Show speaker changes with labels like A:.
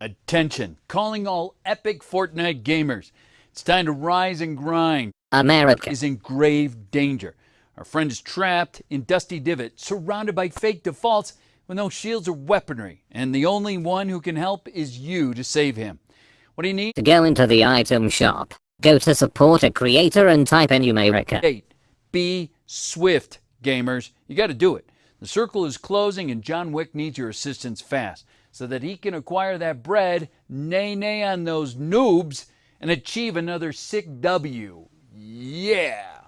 A: Attention, calling all epic Fortnite gamers. It's time to rise and grind.
B: America
A: is in grave danger. Our friend is trapped in Dusty Divot, surrounded by fake defaults with no shields or weaponry, and the only one who can help is you to save him. What do you need?
B: To go into the item shop, go to support a creator and type in America.
A: Eight. Be swift, gamers. You got to do it. The circle is closing, and John Wick needs your assistance fast so that he can acquire that bread, nay, nay on those noobs, and achieve another sick W. Yeah!